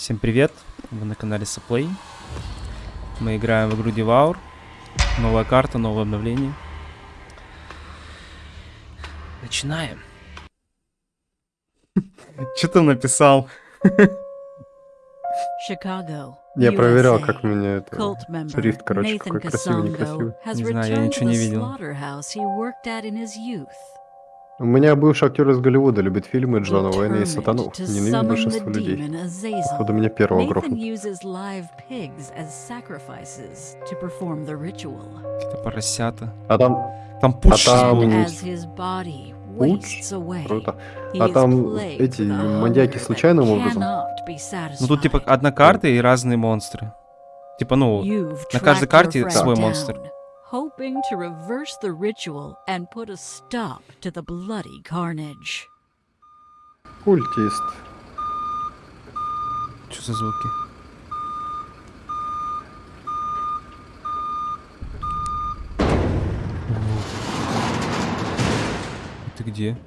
Всем привет, вы на канале Саплей. Мы играем в игру Devour. Новая карта, новое обновление. Начинаем. Что ты написал? Chicago. Я проверял, USA. как мне это Cult member шрифт, короче, Nathan какой красивый, некрасивый. Не знаю, я ничего не видел. У меня бывший актер из Голливуда любит фильмы Джона Уэйна и Сатану. to Ненавидит большинство людей. Походу, меня первого грохнут. Это поросята. А там Там пуш там- был. М. As his body Пуч? круто. А там эти маньяки случайным образом? Ну тут типа одна карта и разные монстры. Типа, ну, на каждой карте свой down, монстр. Hoping to reverse the ritual and put a stop to the bloody carnage. культист. что за звуки? Ты где?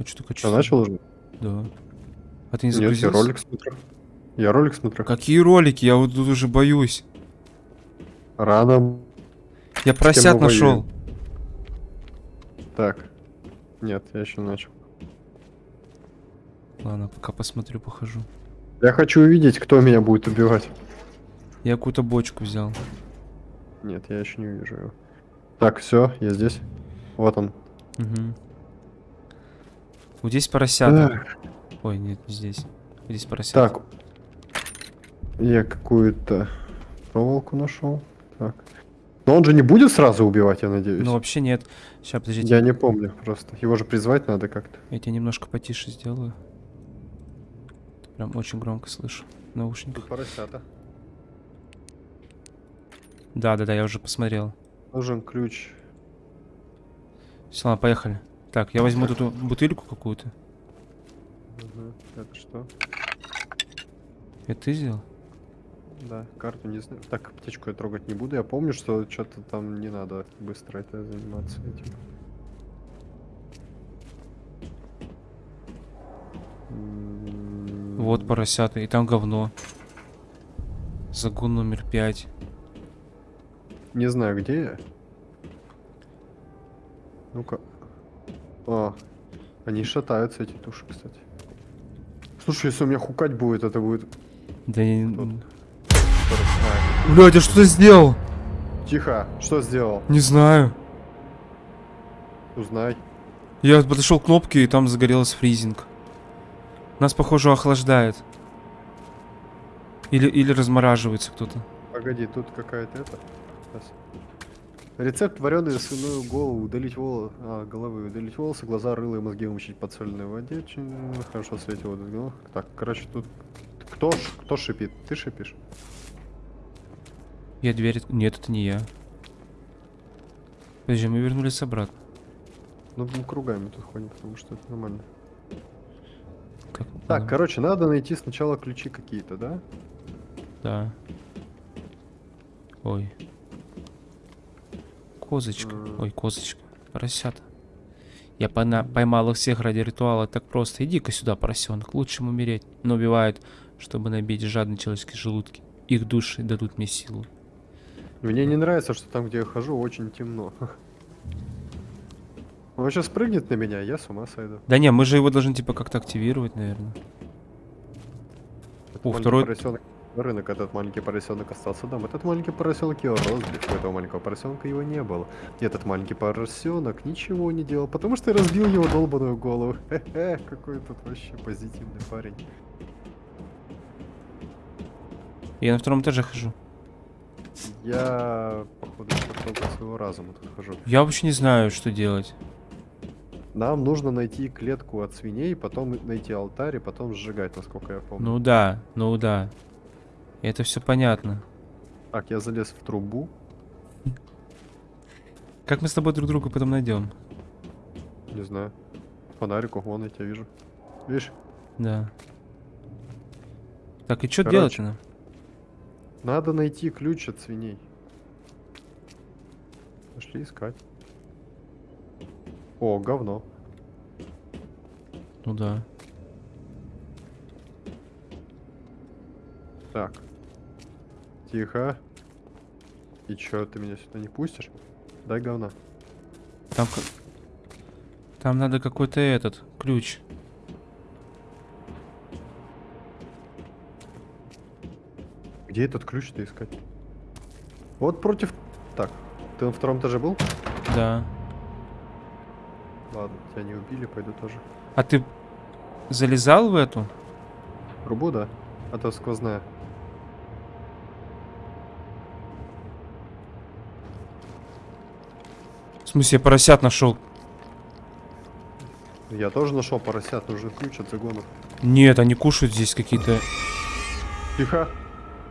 А что такое? Что, начал уже? Да. А ты не Нет, я ролик смотрю. Я ролик смотрю. Какие ролики? Я вот тут уже боюсь. Рано. Я поросят нашел. Так. Нет, я еще начал. Ладно, пока посмотрю, похожу. Я хочу увидеть, кто меня будет убивать. Я какую-то бочку взял. Нет, я еще не увижу его. Так, все, я здесь. Вот он. Угу. Вот здесь поросята. Ой, нет, не здесь. Здесь поросята. так. Я какую-то проволоку нашел. Так. Но он же не будет сразу убивать, я надеюсь. Ну вообще нет. Сейчас, подождите. Я не помню просто. Его же призвать надо как-то. Я тебя немножко потише сделаю. Прям очень громко слышу в наушниках. поросята. Да, да, да, я уже посмотрел. Нужен ключ. Все, ладно, поехали. Так, я возьму эту бутыльку какую-то. Мгм. Так, что? Это ты сделал? Да, карту не знаю. Так, аптечку я трогать не буду. Я помню, что что-то там не надо быстро это заниматься этим. М, Вот поросята, и там говно. Загон номер пять. Не знаю, где я. Ну-ка. А, они шатаются, эти туши, кстати. Слушай, если у меня хукать будет, это будет... Да не- Блядь, я что-то сделал? Тихо, что сделал? Не знаю. Узнай. Я подошел к кнопке, и там загорелся фризинг. Нас, похоже, охлаждает. Или, или размораживается кто-то. Погоди, тут какая-то это. Щас. Рецепт вареной свиную голову, удалить волосы, а, головы, удалить волосы, глаза, рыло и мозги умочить под соленой воде, хорошо светит воду. Ну, Так, короче, тут кто, кто шипит? Ты шипишь? Я дверь... Нет, это не я. Подожди, мы вернулись обратно. Ну, мы кругами тут ходим, потому что это нормально. Как? Так, Ладно. короче, надо найти сначала ключи какие-то, да? Да. Ой. Козочка. М. Ой, козочка. Поросята. Я пона- поймал их всех ради ритуала. Так просто. Иди-ка сюда, поросенок. Лучше им умереть. Но убивают, чтобы набить жадные человеческие желудки. Их души дадут мне силу. Мне не нравится, что там, где я хожу, очень темно. Он сейчас прыгнет на меня, я с ума сойду. Да не, мы же его должны типа как-то активировать, наверное. Этот О, второй- поросенок рынок, этот маленький поросенок остался дома. Этот маленький поросенок его разбил. У этого маленького поросенка его не было. И этот маленький поросенок ничего не делал, потому что я разбил его долбаную голову. Хе-хе, какой тут вообще позитивный парень. Я на втором этаже хожу. Я, походу, только своего разума тут хожу. Я вообще не знаю, что делать. Нам нужно найти клетку от свиней, потом найти алтарь и потом сжигать, насколько я помню. Ну да, ну да. Это все понятно. Так, я залез в трубу. Как мы с тобой друг друга потом найдем? Не знаю. Фонарику, вон я тебя вижу. Видишь? Да. Так, и что делать-то нам? Надо найти ключ от свиней. Пошли искать. О, говно. Ну да. Так. Тихо. И чё, ты меня сюда не пустишь? Дай говна. Там, там надо какой-то этот ключ. Где этот ключ-то искать? Вот против... Так, ты на втором этаже был? Да. Ладно, тебя не убили, пойду тоже. А ты залезал в эту? Трубу, да? А то сквозная. В смысле, я поросят нашел? Я тоже нашел поросят, нужен ключ от загонов. Нет, они кушают здесь какие-то. Тихо.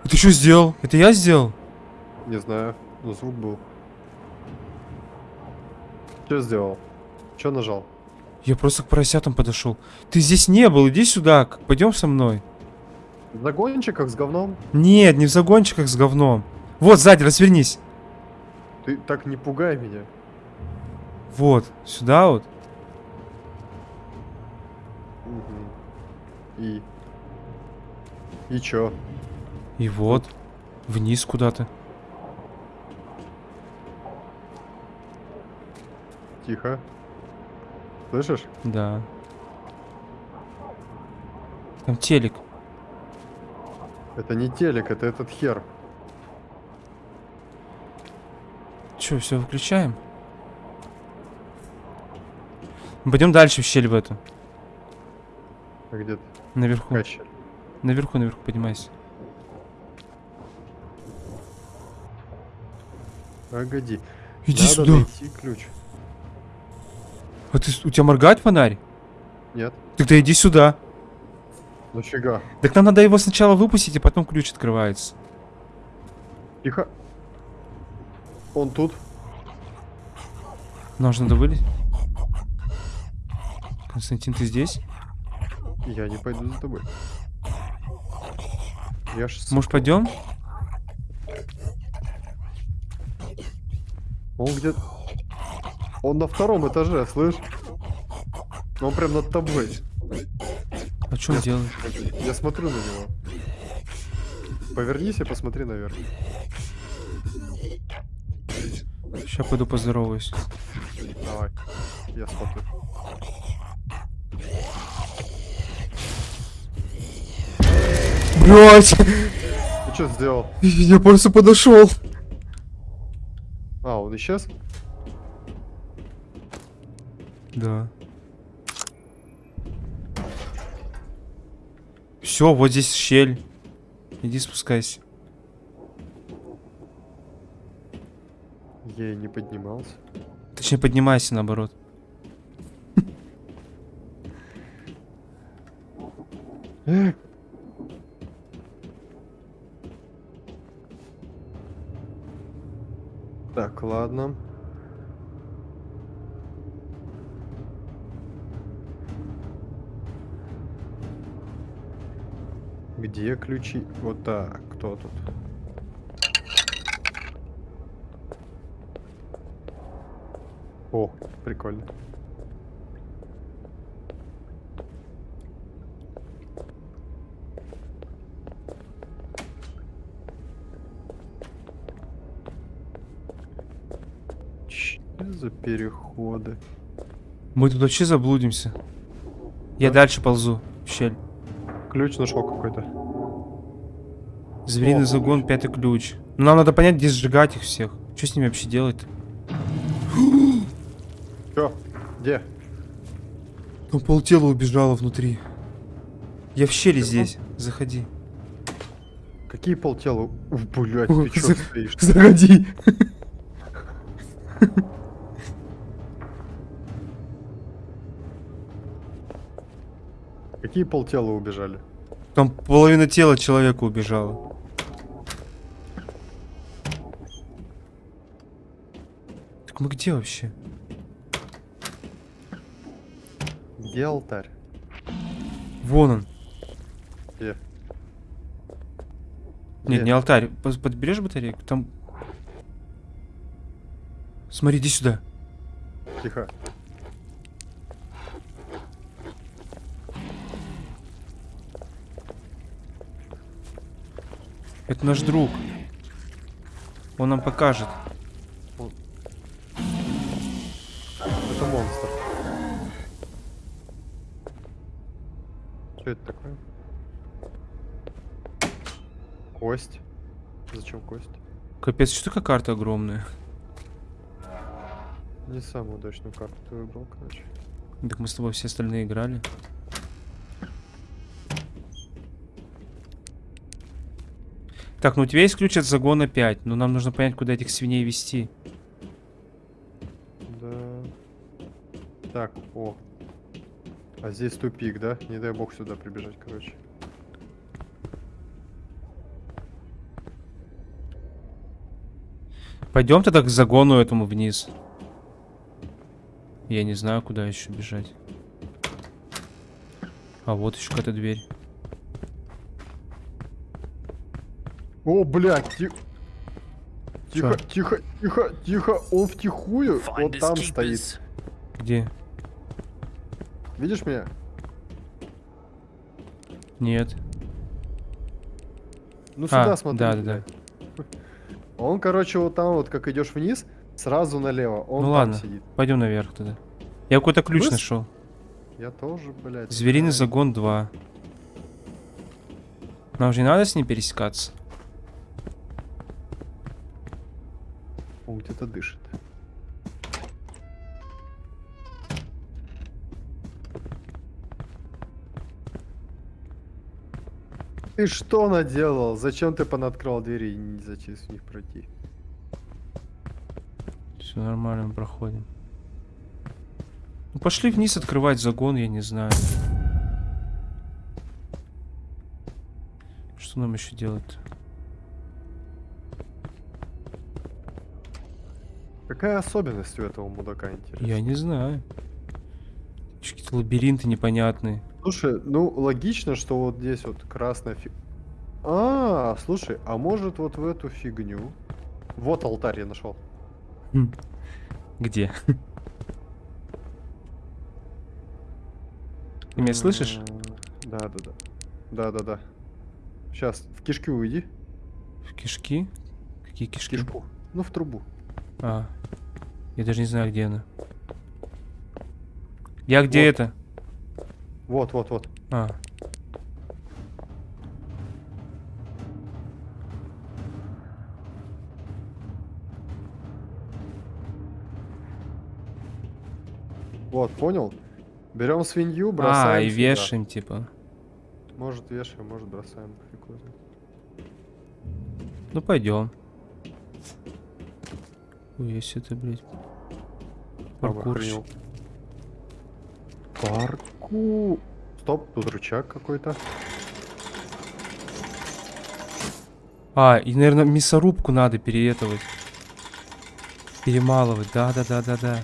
Ты что сделал? Это я сделал? Не знаю, но звук был. Что сделал? Что нажал? Я просто к поросятам подошел. Ты здесь не был, иди сюда, пойдем со мной. В загончиках с говном? Нет, не в загончиках с говном. Вот, сзади, развернись. Ты так не пугай меня. Вот, сюда вот. Мгм. И... И чё? И вот. Вниз куда-то. Тихо. Слышишь? Да. Там телек. Это не телек, это этот хер. Че, все выключаем? Пойдем дальше в щель в эту. А где ты? Наверху. Щель? Наверху, наверху поднимайся. Погоди. Иди Надо сюда. найти ключ. А ты, у тебя моргает фонарь? Нет? Тогда иди сюда. Ну фига. Так нам надо его сначала выпустить, а потом ключ открывается. Тихо. Он тут. Нам же надо вылезть. Константин, ты здесь? Я не пойду за тобой. Я ж... Может, пойдем? Он где... Он на втором этаже, слышь? Он прям над тобой. А что он делает? Я смотрю на него. Повернись и посмотри наверх. Сейчас пойду поздороваюсь. Давай. Я смотрю. Блять! Ты что сделал? Я просто подошел. А, он исчез? Да. Все, вот здесь щель. Иди спускайся. Я и не поднимался. Точнее, поднимайся наоборот. Так, Где ключи? Вот так, кто тут? О, прикольно. Че за переходы? Мы тут вообще заблудимся. Я Да? дальше ползу в щель. Ключ нашел какой-то. Звериный О, загон, пятый ключ. Ну, Нам надо понять, где сжигать их всех. Что с ними вообще делать-то? Чё? Где? Там полтела убежало внутри. Я в щели Чё? здесь. Заходи. Какие полтела? Ух, блядь, ты чё За- стоишь? Заходи. Какие полтела убежали? Там половина тела человека убежала. Мы где вообще? Где алтарь? Вон он. Где? Нет, Где? не алтарь. Подберешь батарейку? Там... Смотри, иди сюда. Тихо. Это наш друг. Он нам покажет. Это такое? Кость. Зачем кость? Капец, что такая карта огромная? Не самую удачную карту ты выбрал, короче. Так мы с тобой все остальные играли. Так, ну у тебя есть ключ от загона 5, но нам нужно понять, куда этих свиней вести. Да. Так, о. А здесь тупик, да? Не дай бог сюда прибежать, короче. Пойдем тогда к загону этому вниз. Я не знаю, куда еще бежать. А вот еще какая-то дверь. О, блядь, ти- Тихо, Чё? тихо, тихо, тихо, он втихую вот там стоит. Где? Видишь меня? Нет. Ну сюда а, смотри. да, да, да. Он, короче, вот там вот, как идешь вниз, сразу налево. Он ну там ладно, сидит. пойдем наверх тогда. Я какой-то ключ Быс- нашел. Я тоже, блядь. Звериный знаю. загон 2. Нам же не надо с ним пересекаться. Он где-то дышит. Ты что наделал? Зачем ты понаткрывал двери и не зачем с них пройти? Все нормально, мы проходим. Ну пошли вниз открывать загон, я не знаю. Что нам еще делать? Какая особенность у этого мудака, интересно? Я не знаю. Какие-то лабиринты непонятные. Слушай, ну логично, что вот здесь вот красная фиг... А, слушай, а может вот в эту фигню? Вот алтарь я нашел. Хм. Где? Ты меня слышишь? Да, да, да. Да, да, да. Сейчас, в кишки уйди. В кишки? Какие В кишки? кишку. Ну, в трубу. А. Я даже не знаю, где она. Я где Вот. это? Вот, вот, вот. А. Вот, понял? Берем свинью, бросаем. А, и сюда. вешаем, типа. Может вешаем, может бросаем. Ну пойдем. Ой, если это, блядь. Там Паркурщик. Парку. Стоп, тут рычаг какой-то. А, и, наверное, мясорубку надо переэтовать. Перемалывать, да-да-да-да-да.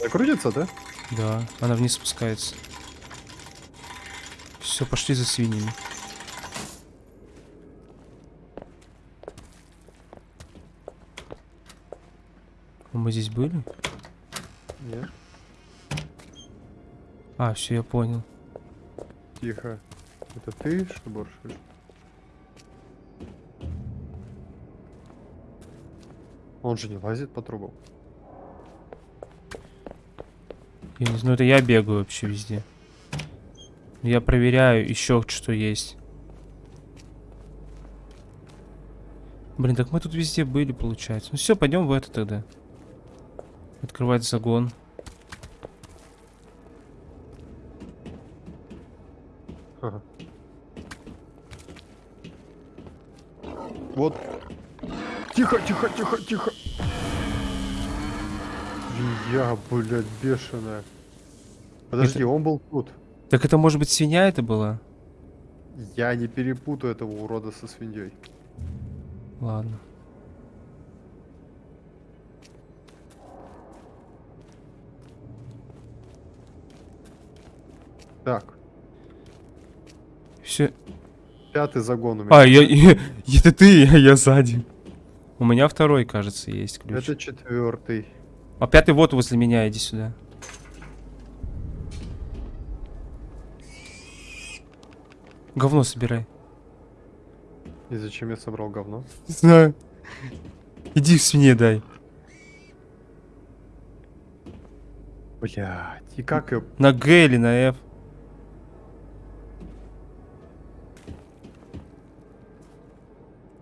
Закрутится, да? Да, она вниз спускается. Все, пошли за свиньями. А мы здесь были? Нет. А, все, я понял. Тихо. Это ты что борщишь? Он же не лазит по трубам. Я не знаю, это я бегаю вообще везде. Я проверяю еще что есть. Блин, так мы тут везде были, получается. Ну все, пойдем в это тогда. Открывать загон. Вот. Тихо, тихо, тихо, тихо. Я, блядь, бешеная. Подожди, он был тут. Так это может быть свинья это была? Я не перепутаю этого урода со свиньей. Ладно. Так, Все. пятый загон у меня. А, я, я- это ты, я, я сзади. У меня второй, кажется, есть ключ. Это четвертый. А пятый вот возле меня, иди сюда. Говно собирай. И зачем я собрал говно? Не знаю. Иди в свине дай. Блять, и как. На Г или на F.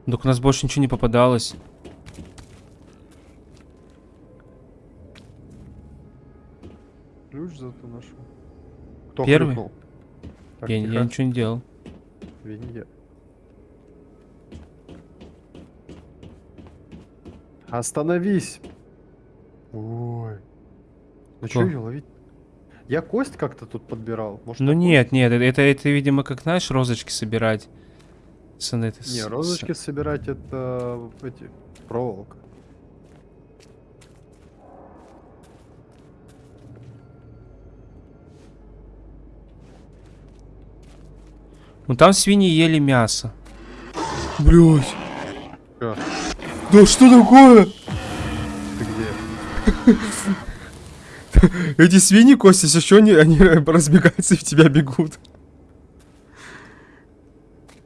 Так у нас больше ничего не попадалось. Ключ зато нашел. Кто Первый? Так, я, я ничего не делал. Винья. Остановись! Ой. Ну что ее ловить? Я кость как-то тут подбирал. Может, Ну нет, нет, это, это, это, видимо, как, знаешь, розочки собирать. С, это, с- Не, с- розочки собирать это эти проволока. Ну там свиньи ели мясо. Блять. Да что такое? ты где? Эти свиньи, Костя, что, они, они разбегаются и в тебя бегут.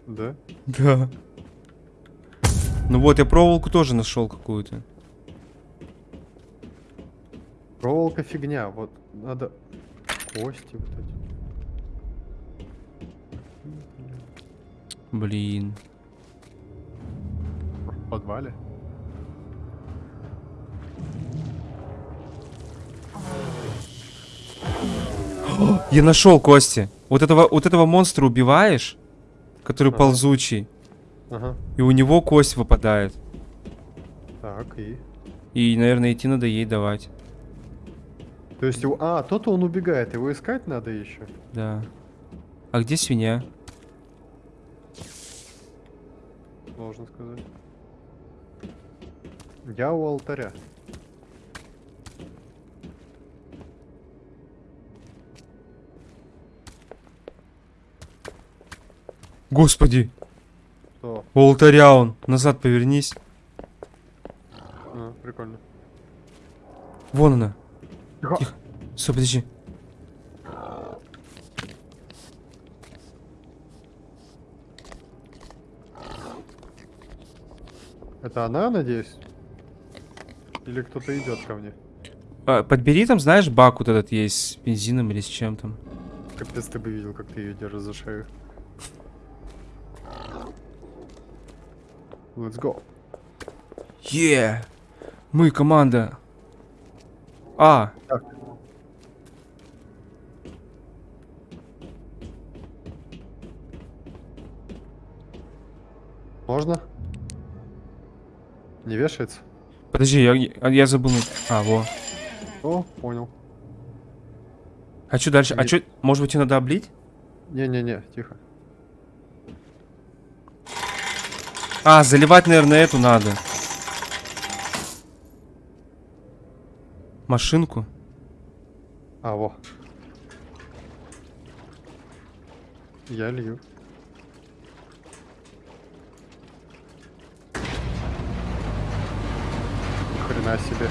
Да? Да. Ну вот, я проволоку тоже нашел какую-то. Проволока фигня, вот надо кости вот эти. Блин. В подвале. Я нашел Кости. Вот этого, вот этого монстра убиваешь, который Ага. ползучий, Ага. и у него кость выпадает. Так, и. И, наверное, идти надо ей давать. То есть его. А, тот он убегает, его искать надо еще. Да. А где свинья? Сложно сказать. Я у алтаря. Господи, Что? у алтаря он. Назад повернись. А, прикольно. Вон она. Тихо. Тихо. Стой, подожди. Это она, надеюсь? Или кто-то идет ко мне? А, подбери там, знаешь, бак вот этот есть с бензином или с чем там. Капец, ты бы видел, как ты ее держишь за шею. Let's go. Е! Мы команда. А, Так. Можно? Не вешается? подожди, я, я забыл. А, во. О, понял. А что дальше? А Не- что, может быть, ее надо облить? Не-не-не, тихо. А, заливать, наверное, эту надо. Машинку. А, во. Я лью. Ни хрена себе.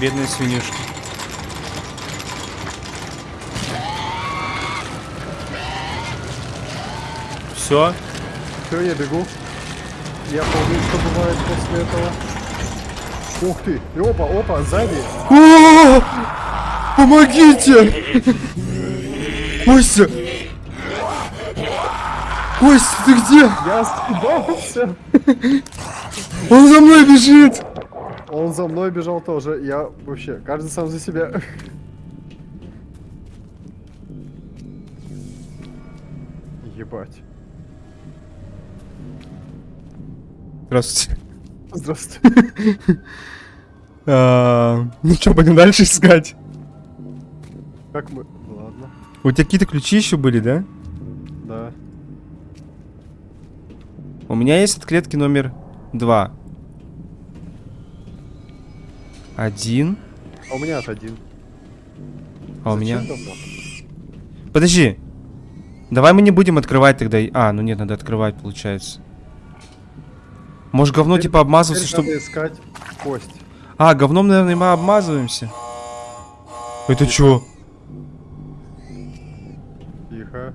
Бедная свинюшка. Все? Все, я бегу. Я помню, что бывает после этого. Ух ты! Опа, опа, сзади! Помогите! Костя! Костя, ты где? Я съебался! Он за мной бежит! Он за мной бежал тоже. Я вообще, каждый сам за себя. Здравствуйте. Здравствуй. А, Ну что, пойдем дальше искать? Как мы? Ладно. У тебя какие-то ключи еще были, да? Да. У меня есть от клетки номер два. Один. А у меня от один. А у меня... Подожди. Давай мы не будем открывать тогда. А, ну нет, надо открывать, получается. Может, говно типа обмазываться, чтобы... надо искать кость. А, говном, наверное, мы обмазываемся. Это чё? Тихо. Тихо.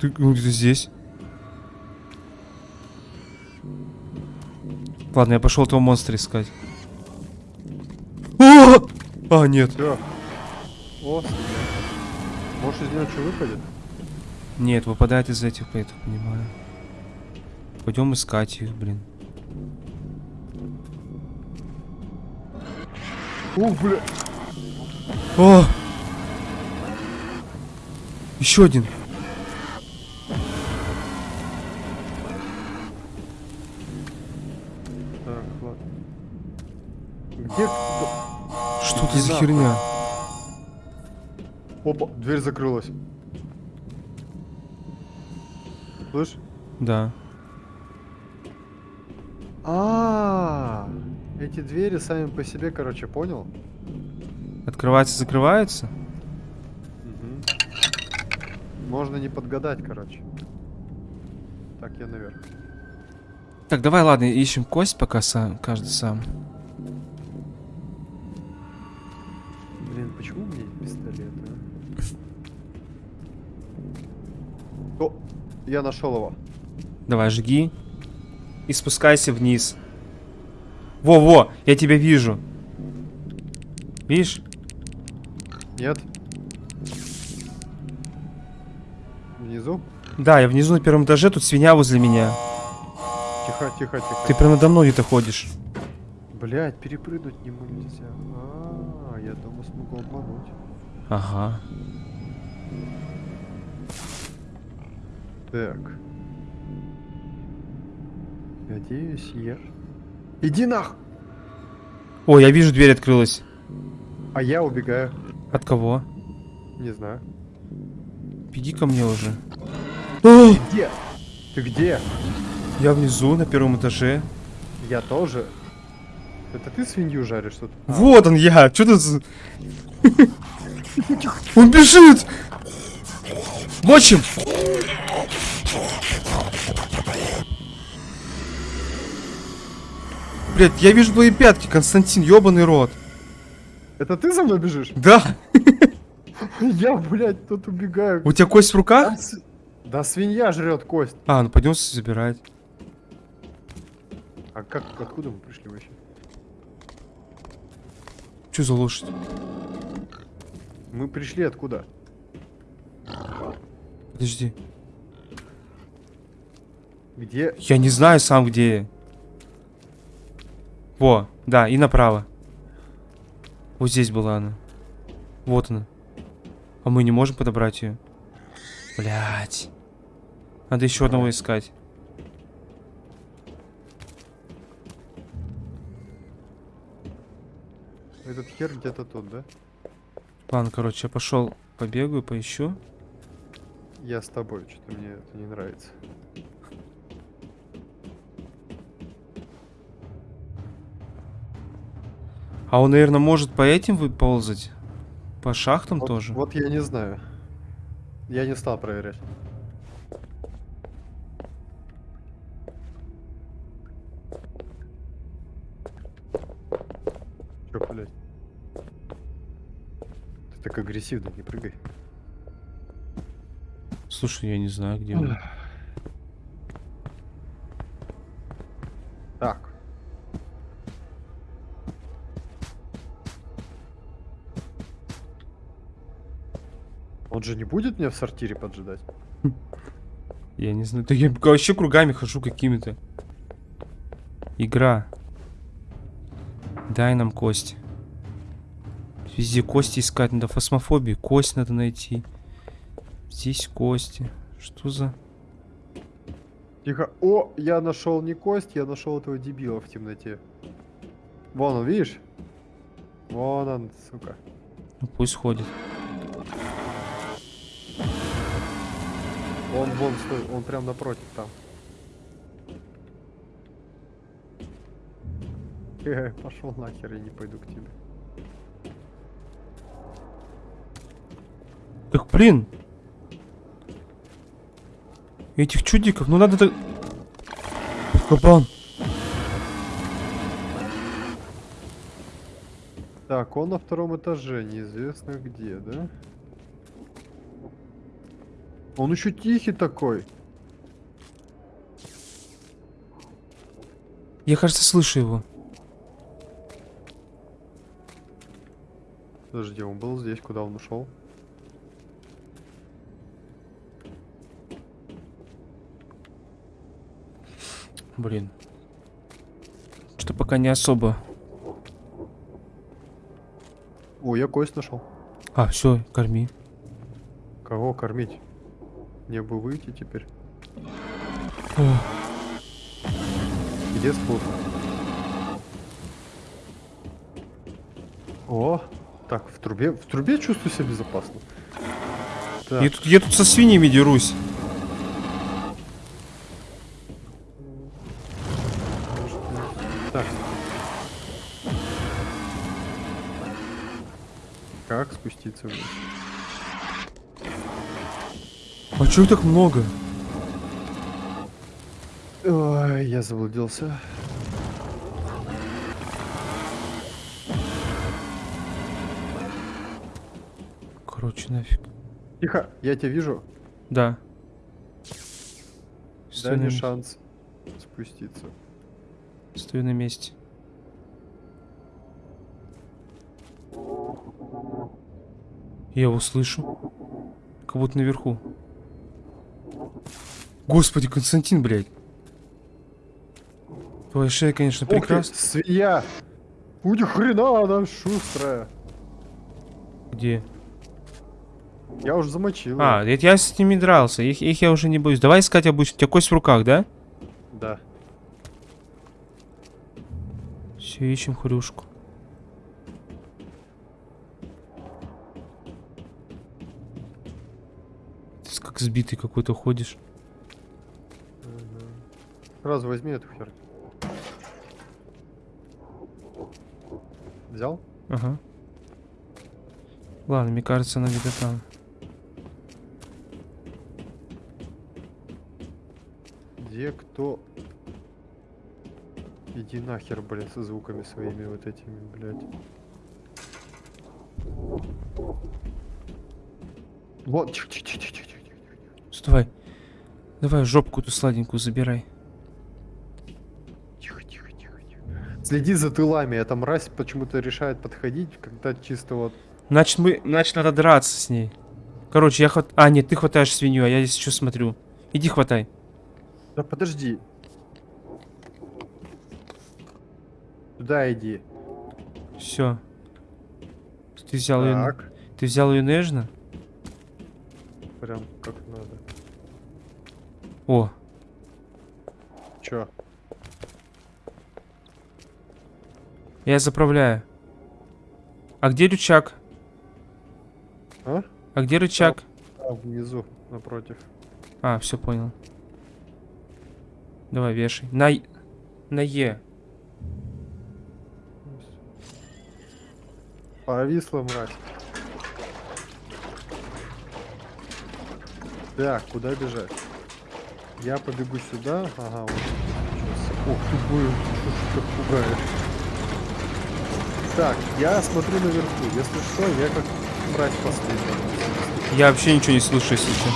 Ты ну, где-то здесь. Ладно, я пошел этого монстра искать. О! А, нет. Все. О. Может из него что выпадет? Нет, выпадает из этих, я так понимаю. Пойдем искать их, блин. Ух, бля. О! Еще один. Так, ладно. Где? Что это за херня? Опа, дверь закрылась. Слышь? Да. А, эти двери сами по себе, короче, понял? Открывается, закрывается? Мгм. Можно не подгадать, короче. Так, я наверх. Так, давай, ладно, ищем кость пока сам, каждый сам. Блин, почему у меня пистолет, а? О, я нашел его. Давай, жги. И спускайся вниз. Во-во, я тебя вижу. Видишь? Нет? Внизу? Да, я внизу на первом этаже, тут свинья возле меня. Тихо, тихо, тихо. Ты прям надо мной где-то ходишь. Блять, перепрыгнуть не могу нельзя. А, я думаю, смогу обмануть. Ага. Так. Надеюсь, я... Иди нах! О, я вижу, дверь открылась. А я убегаю. От кого? Не знаю. Беги ко мне уже. О, Где? Ты где? я внизу, на первом этаже. Я тоже. Это ты свинью жаришь тут? А, Вот он я. Что ты за... Он бежит! Мочим! Блять, я вижу твои пятки, Константин, ёбаный рот. Это ты за мной бежишь? Да? Я, блядь, тут убегаю. У тебя кость в руках? Да, свинья жрет кость. А, ну пойдем забирать. А как, откуда мы пришли вообще? Что за лошадь? Мы пришли откуда? Подожди. Где? Я не знаю сам где. Во, да, и направо. Вот здесь была она. Вот она. А мы не можем подобрать ее. Блять. Надо еще одного искать. Этот хер где-то тут, да? Ладно, короче, я пошел побегаю, поищу. Я с тобой, что-то мне это не нравится. А он, наверное, может по этим выползать? По шахтам Вот, тоже? вот я не знаю. Я не стал проверять. Чё, блядь? Ты так агрессивно, не прыгай. Слушай, я не знаю, где он. Так. Он же не будет меня в сортире поджидать? Я не знаю. Да я вообще кругами хожу какими-то. Игра. Дай нам кость. Везде кости искать надо. Фосмофобии. Кость надо найти. Здесь кости. Что за... Тихо. О, я нашел не кость, я нашел этого дебила в темноте. Вон он, видишь? Вон он, сука. Ну пусть ходит. Он вон стой, он прям напротив там. Э, пошел нахер, я не пойду к тебе. Блин. Этих чудиков, ну надо так... Кабан. Так, он на втором этаже, неизвестно где, да? Он еще тихий такой. Я, кажется, слышу его. Подожди, он был здесь, куда он ушел? Блин. Что пока не особо. О, я кость нашел. А, все, корми. Кого кормить? Мне бы выйти теперь. О, Где спуск? О, так, в трубе, в трубе чувствую себя безопасно. Так, я, тут, я тут со свиньями дерусь. Вниз? А чё их так много? Ой, я заблудился. Короче, нафиг. Тихо, я тебя вижу. Да. Дай Стою на, мне шанс спуститься. стою на месте. Я его слышу. Как будто наверху. Господи, Константин, блядь. Твоя шея, конечно, прекрасна. свинья! Будь хрена она шустрая. Где? Я уже замочил. А, это я с ними дрался. Их, их я уже не боюсь. Давай искать обычно. У тебя кость в руках, да? Да. Все, ищем хрюшку. Как сбитый какой-то ходишь. Сразу возьми эту хер. Взял? Ага. Ладно, мне кажется, она где-то там. Где кто? Иди нахер, блин, со звуками своими вот этими, блядь. Вот, тихо, тихо, тихо, тихо. Давай. Давай жопку эту сладенькую забирай. Тихо, тихо, тихо, тихо. Следи за тылами, эта мразь почему-то решает подходить, когда чисто вот... Значит, мы... Значит, надо драться с ней. Короче, я хват... А, нет, ты хватаешь свинью, а я здесь еще смотрю. Иди хватай. Да подожди. Туда иди. Все. Ты взял ее... Так, Ты взял ее нежно? прям как надо. О, Чё? я заправляю. А где рычаг? А? А где рычаг? А, внизу, напротив. А, все понял. Давай, вешай. На... На Е. Повисла мразь. Так, куда бежать? Я побегу сюда. Ага, вот. Ох ты, блин, что ты так пугаешь? Так, я смотрю наверху. Если что, я как мразь последняя. Я вообще ничего не слышу, если что.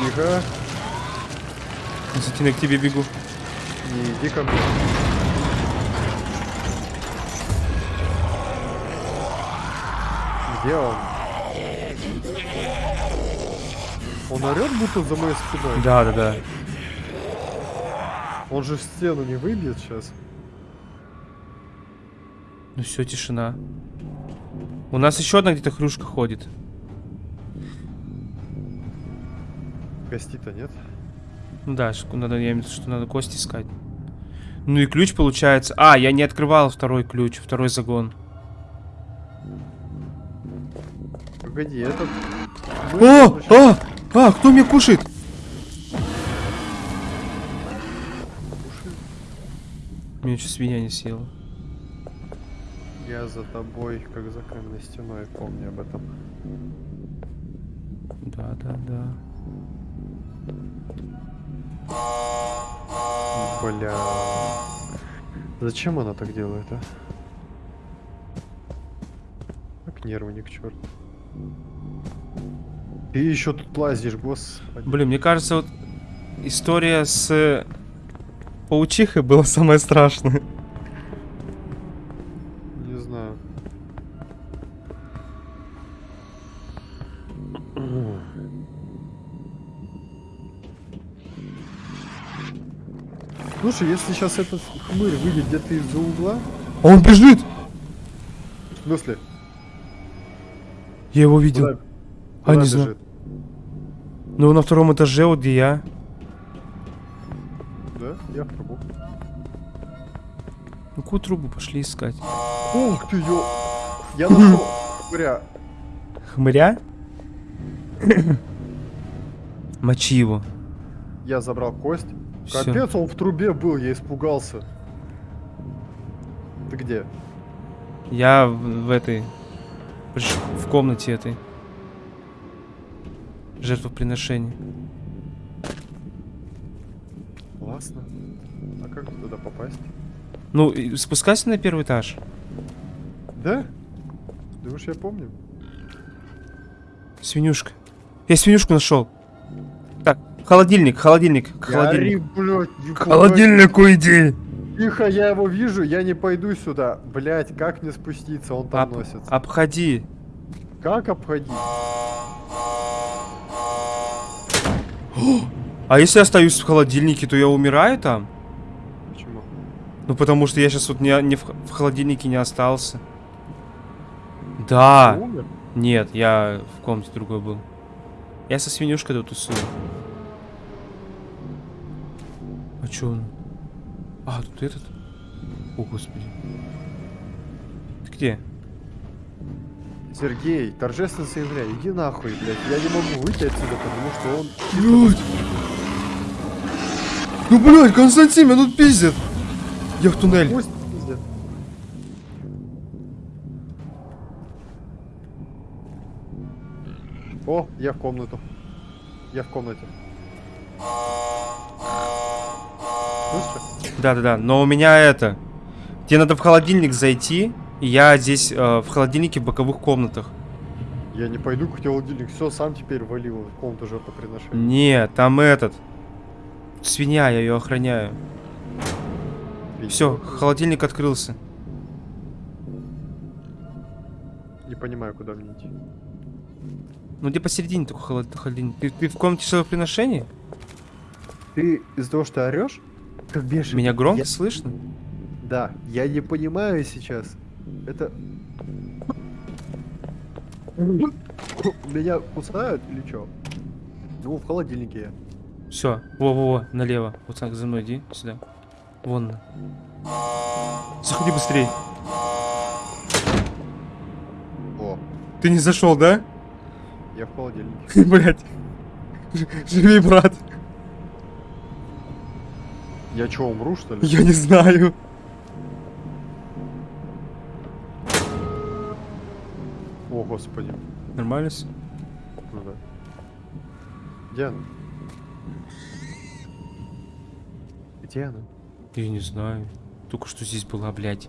Тихо. Константин, я к тебе бегу. Не иди ко мне. Где он? Он орет будто за моей спиной. Да, да, да. Он же в стену не выбьет сейчас. Ну все, тишина. У нас еще одна где-то хрюшка ходит. Гостей-то нет. Ну да, надо, я имею в виду, что надо кость искать. Ну и ключ получается. А, я не открывал второй ключ, второй загон. Погоди, этот... О! А! А! Кто меня кушает? Меня что свинья не съела. Я за тобой, как за каменной стеной, помни об этом. Да, да, да. Бля. Зачем она так делает, а? нервы не к черту. Ты еще тут лазишь, господи. Блин, мне кажется, вот история с э, паучихой была самая страшная. Не знаю. Слушай, если сейчас этот хмырь выйдет где-то из-за угла, А он бежит! в смысле? Я его видел. Куда, А, не знаю. Ну, на втором этаже, вот где я. Да, я в трубу. Ну, какую трубу пошли искать? Ух ты, ё... Я нашел хмыря. Хмыря? Мочи его. Я забрал кость. Всё. Капец, он в трубе был, я испугался. Ты где? Я в, в этой... В комнате этой. Жертвоприношение. Классно. А как туда попасть? Ну, спускайся на первый этаж. Да? Думаешь, я помню? Свинюшка. Я свинюшку нашел. Так, холодильник, холодильник, к холодильнику. блядь, не К холодильнику иди. Тихо, я его вижу, я не пойду сюда. Блять, как мне спуститься? Он там Об- носится. обходи. Как обходить? А если я остаюсь в холодильнике, то я умираю там? Почему? Ну потому что я сейчас вот не, не в, в холодильнике не остался. Да. Ты умер? Нет, я в комнате другой был. Я со свинюшкой тут тусую. А чё он? А, тут этот? О, господи. Ты где? Сергей, торжественно заявляю, иди нахуй, блядь. Я не могу выйти отсюда, потому что он... Блядь! Ну, блядь, Константин, меня тут пиздят! Я в туннель. Пусть. О, я в комнату. Я в комнате. Да-да-да, но у меня это... Тебе надо в холодильник зайти, я здесь э, в холодильнике в боковых комнатах. Я не пойду к холодильник. Все, сам теперь валил в комнату жертвоприношения. Нет, там этот... Свинья, я ее охраняю. Все, холодильник открылся. Не понимаю, куда мне идти. Ну где посередине такой холод- холодильник? Ты, ты в комнате жертвоприношения? Ты из-за того, что орешь, как бешеный. Меня громко Я- слышно? Да, я не понимаю сейчас. Это... Меня кусают или что? Ну, в холодильнике я. Все, во-во-во, налево. Вот так за мной иди, сюда. Вон. Заходи быстрее. О, Ты не зашел, да? я в холодильнике. Блять. Живи, брат. Я что, умру, что ли? Я не знаю. О, господи. Нормально? Ну да. Где она? Где она? Я не знаю. Только что здесь была, блядь.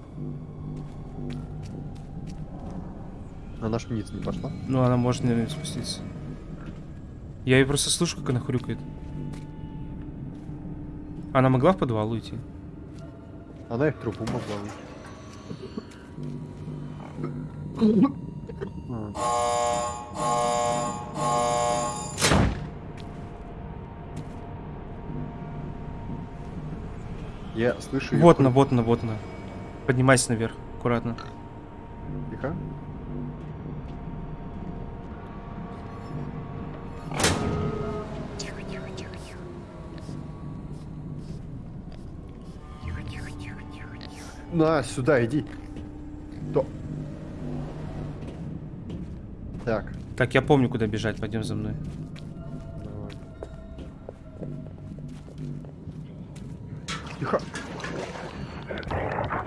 Она ж вниз не пошла? Ну, она может, наверное, спуститься. Я ее просто слышу, как она хрюкает. Она могла в подвал уйти? Она и в трубу могла выйти. Я слышу Вот она, вот она, вот она. Поднимайся наверх, аккуратно. Тихо. Тихо, тихо, тихо, тихо. Тихо, тихо, тихо, тихо, тихо. На, сюда иди. Так, Так, я помню, куда бежать, пойдем за мной. давай. Тихо.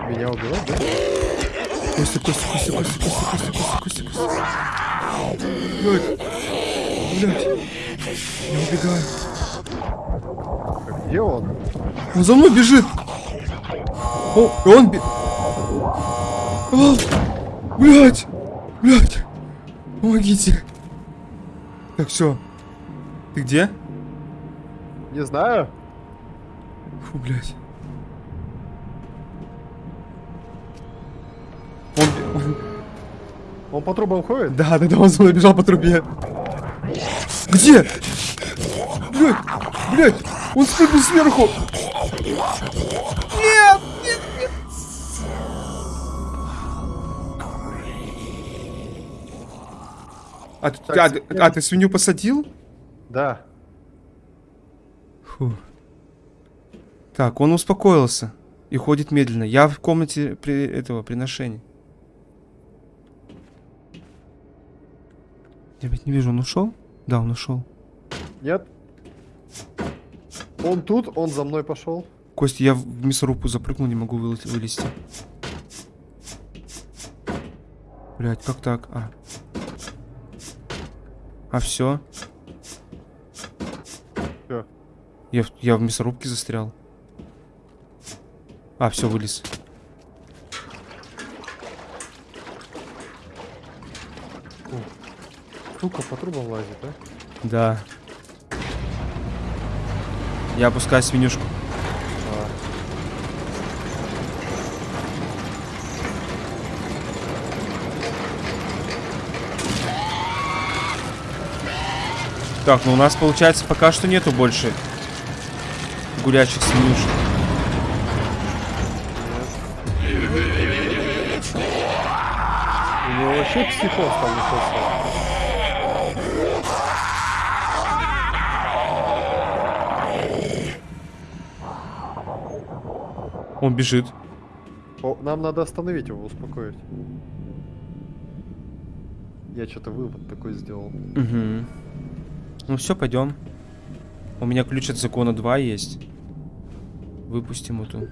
Меня убивать, да? Костя, Костя, Костя, Костя, Костя, Костя, Костя, Костя, Костя. Блядь. Блядь. Я убегаю. Так, где он? Он за мной бежит. О, и он бе... А, блядь. Блять! Помогите! Так, все. Ты где? Не знаю. Фу, блядь. Он, он- Он по трубам ходит? Да, да, да, он бежал по трубе. Где? Блять, блять, он спрыгнул сверху. А, ты- Так, а, свинью- а ты свинью посадил? Да. Фу. Так, он успокоился и ходит медленно. Я в комнате при этого приношения. Я ведь не вижу, он ушел? Да, он ушел. Нет. Он тут, он за мной пошел. Костя, я в мясорубку запрыгнул, не могу вылез- вылезти. Блять, как так? А. А все. Всё. Я, я в мясорубке застрял. А, все, вылез. Сука, по трубам лазит, а? Да. Я опускаю свинюшку. А, Так, ну у нас получается пока что нету больше гулячих свинюшек. У него вообще психоз там начался. Он бежит. О, нам надо остановить его, успокоить. Я что-то вывод такой сделал. Угу. Ну все, пойдем. У меня ключ от закона 2 есть. Выпустим эту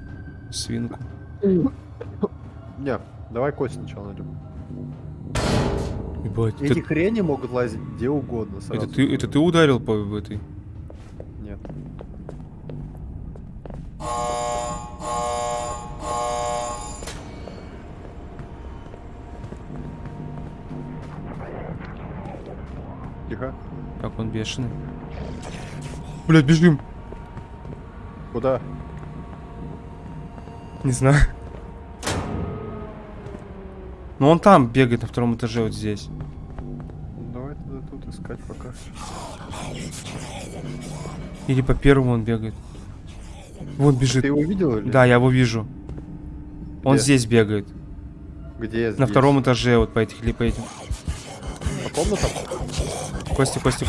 свинку. Не, давай кость сначала найдем. Ебать, Эти это, хрени могут лазить где угодно сразу. это ты, это ты ударил по этой? Он бешеный. Блять, бежим. Куда? Не знаю. Ну он там бегает на втором этаже вот здесь. Давай тогда тут искать пока. Или по первому он бегает. Вон бежит. Ты его видел или? Да, я его вижу. Он Где? здесь бегает. Где На здесь? втором этаже, вот по этих или по этим. По комнатам? Костя, Костя.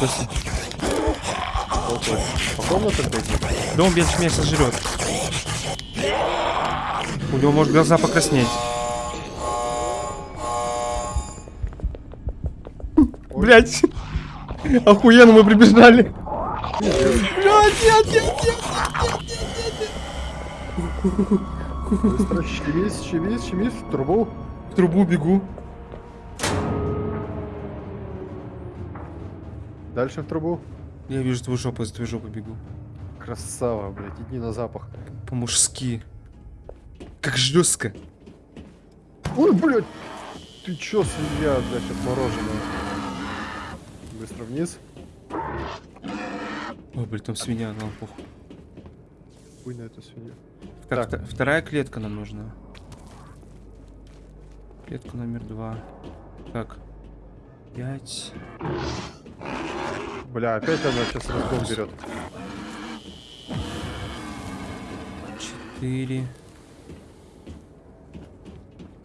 Около. По комнатам? Да он меньше меня сожрет. У него может глаза покраснеть. Блять. Охуенно мы прибежали. Блять, нет, нет, нет. Быстро, щемись, щемись, щемись в трубу. В трубу бегу. Дальше в трубу. Я вижу твою жопу, за твою жопу бегу. Красава, блядь, иди на запах. По-мужски. Как жестко. Ой, блядь! Ты чё, свинья, блядь, отмороженная? Быстро вниз. Ой, блин, там свинья, нам похуй. Хуй на эту свинью. Так, Так. вторая клетка нам нужна. Клетка номер два. Так. Пять. Бля, опять она сейчас разгон берет. Четыре.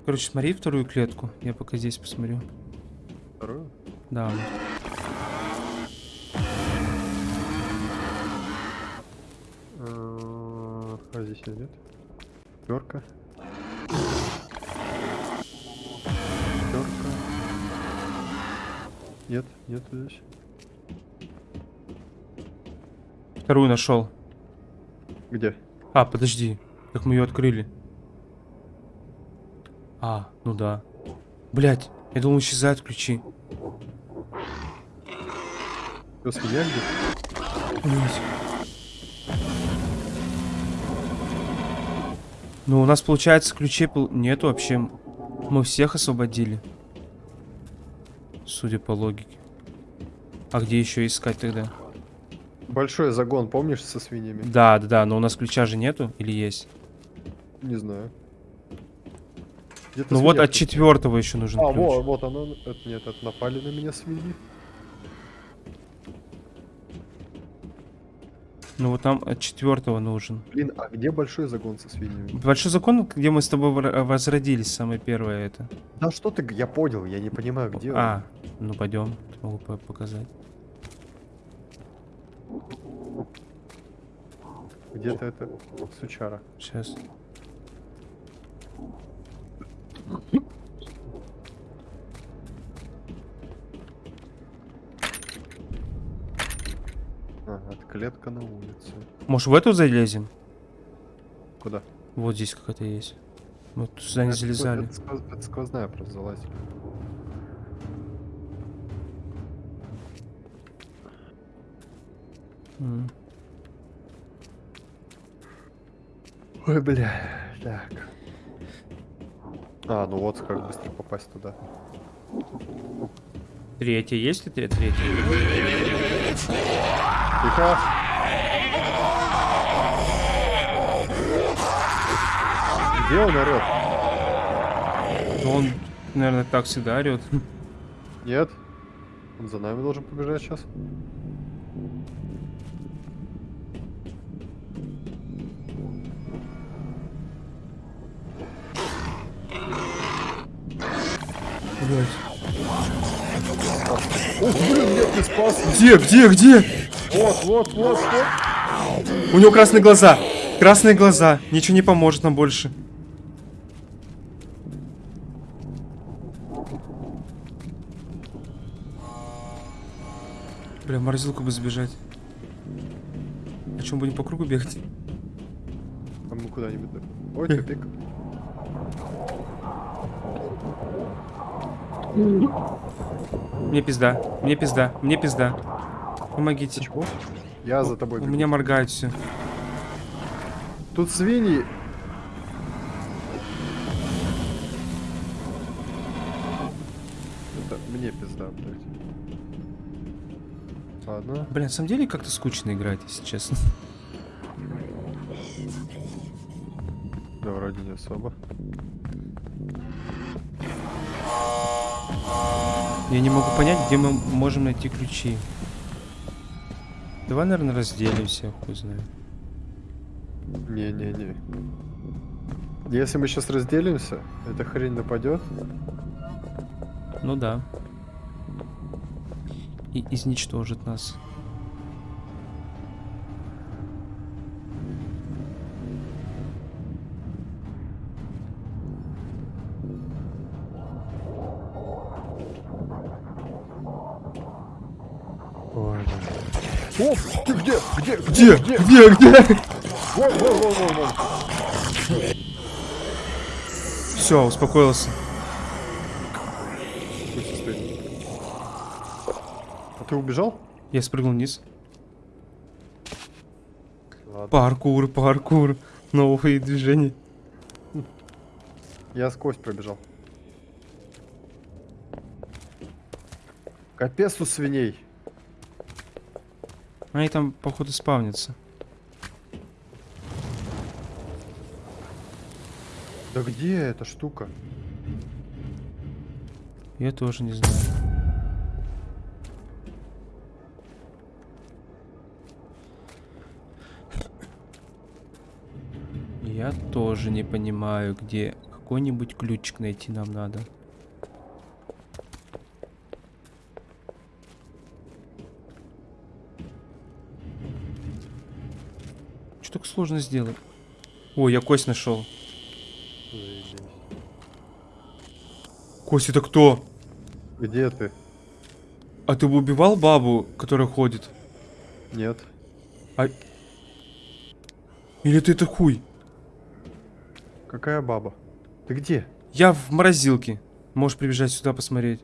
Короче, смотри вторую клетку. Я пока здесь посмотрю. Вторую? Да. А а здесь нет? Пятерка. Нет, нет здесь. Вторую нашел. Где? А, подожди. Как мы ее открыли? А, ну да. Блять, я думал, исчезают ключи. Что, свинья где? Ну, у нас, получается, ключей нет вообще. Мы всех освободили. Судя по логике. А где еще искать тогда? Большой загон, помнишь, со свиньями? Да, да, да, но у нас ключа же нету или есть? Не знаю. Ну вот от четвертого еще нужен А, ключ. вот, вот оно. Это, нет, это напали на меня свиньи. Ну вот нам от четвертого нужен. Блин, а где большой загон со свиньями? Большой закон, где мы с тобой возродились, самое первое это. Да что ты, я понял, я не понимаю, где он. А, ну пойдем, могу по- показать. Где-то это сучара. Сейчас. А, это клетка на улице. Может в эту залезем? Куда? Вот здесь какая-то есть. Мы тут сюда не Это залезали. Это, сквоз- это сквозная просто залазили. М. Ой, бля. Так. А, ну вот как быстро попасть туда. Третья, есть ли тре- третья? Тихо. Где он орет? Ну, Он, наверное, так всегда орет. Нет. Он за нами должен побежать сейчас. Ух, блин, нет, ты спас. Где, где, где? Вот, вот, вот, вот. У него красные глаза. Красные глаза. Ничего не поможет нам больше. Бля, морозилку бы сбежать. А чем будем по кругу бегать? А мы куда-нибудь. да. Ой, тупик. Мне пизда, мне пизда, мне пизда. Помогите. Чего? Я за тобой У бегу. меня моргает все. Тут свиньи. Это мне пизда, блядь. Ладно. Бля, на самом деле как-то скучно играть, если честно. Да, вроде не особо. Я не могу понять, где мы можем найти ключи. Давай, наверное, разделимся, хуй знает. Не-не-не. Если мы сейчас разделимся, эта хрень нападет. Ну да. И изничтожит нас. Где? Где? Где? Где? Где? Все, успокоился. А ты убежал? Я спрыгнул вниз. Ладно. Паркур, паркур. Новые движения. Я сквозь пробежал. Капец у свиней. Они там, походу, спавнятся. Да где эта штука? Я тоже не знаю. Я тоже не понимаю, где какой-нибудь ключик найти нам надо. Сложно сделать? О, я кость нашел. Кость, это кто? Где ты? А ты бы убивал бабу, которая ходит? Нет. Или ты это хуй? Какая баба? Ты где? Я в морозилке. Можешь прибежать сюда посмотреть.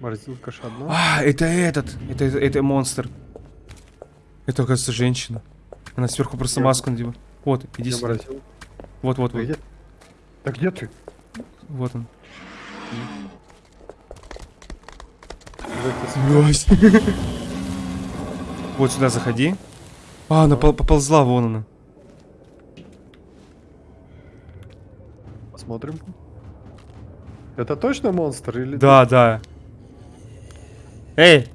Морозилка ж одна? А, это этот. Это, это, это монстр. Это, оказывается, женщина. Она сверху просто маску надела. Вот, иди Я сюда. Вот, вот, вот. Где? Да где ты? Вот он. Вот сюда заходи. А, она поползла, вон она. Посмотрим. Это точно монстр или... Да, да. Эй,